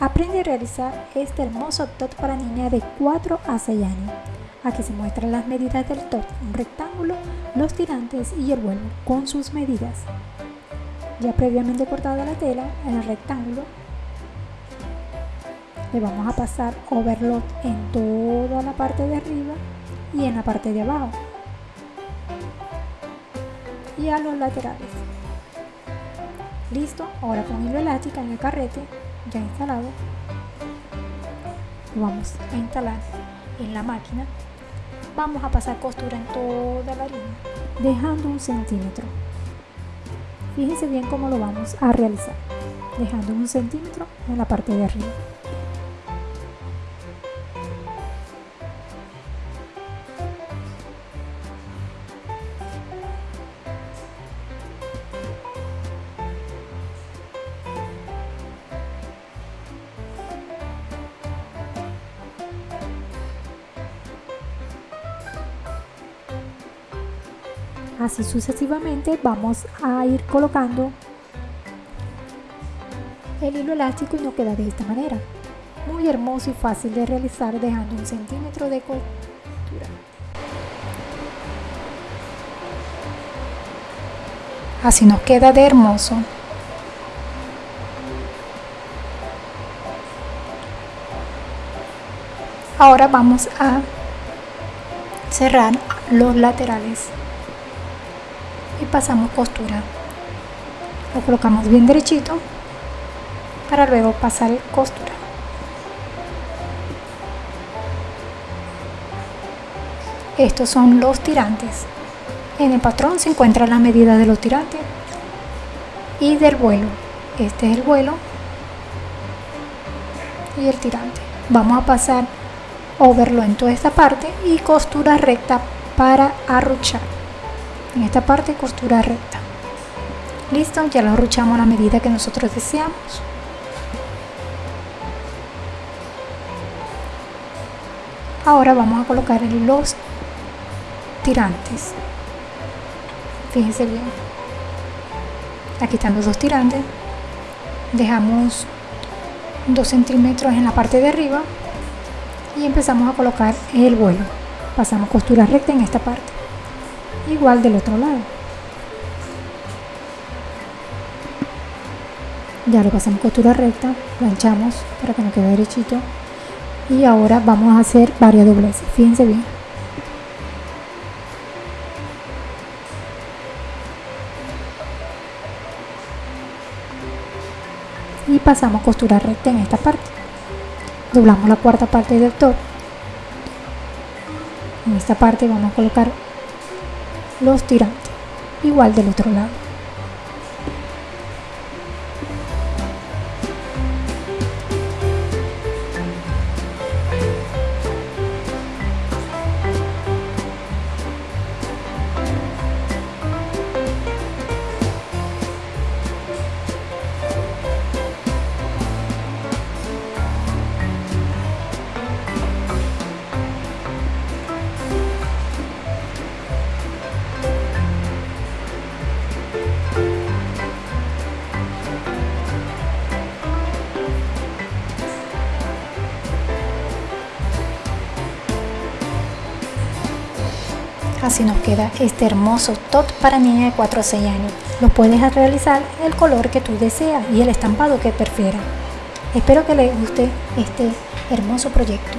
Aprende a realizar este hermoso top para niña de 4 a 6 años. Aquí se muestran las medidas del top, un rectángulo, los tirantes y el vuelo con sus medidas. Ya previamente cortada la tela en el rectángulo, le vamos a pasar overlock en toda la parte de arriba y en la parte de abajo y a los laterales. Listo, ahora con hilo elástico en el carrete ya instalado, lo vamos a instalar en la máquina. Vamos a pasar costura en toda la línea, dejando un centímetro. Fíjense bien cómo lo vamos a realizar, dejando un centímetro en la parte de arriba. Así sucesivamente vamos a ir colocando el hilo elástico y nos queda de esta manera. Muy hermoso y fácil de realizar dejando un centímetro de costura. Así nos queda de hermoso. Ahora vamos a cerrar los laterales pasamos costura lo colocamos bien derechito para luego pasar costura. Estos son los tirantes. En el patrón se encuentran las medidas de los tirantes y del vuelo. Este es el vuelo y el tirante. Vamos a pasar overlo en toda esta parte y costura recta para arruchar en esta parte costura recta. Listo ya lo arruchamos a la medida que nosotros deseamos. Ahora vamos a colocar los tirantes. Fíjense bien. Aquí están los dos tirantes. Dejamos 2 centímetros en la parte de arriba y empezamos a colocar el vuelo. Pasamos costura recta en esta parte igual del otro lado. Ya lo pasamos costura recta planchamos para que nos quede derechito. Y ahora vamos a hacer varias dobleces fíjense bien. Y pasamos costura recta en esta parte. Doblamos la cuarta parte del top. En esta parte vamos a colocar los tirantes igual del otro lado Así nos queda este hermoso top para niña de 4 o 6 años. Lo puedes realizar el color que tú deseas y el estampado que prefieras. Espero que les guste este hermoso proyecto.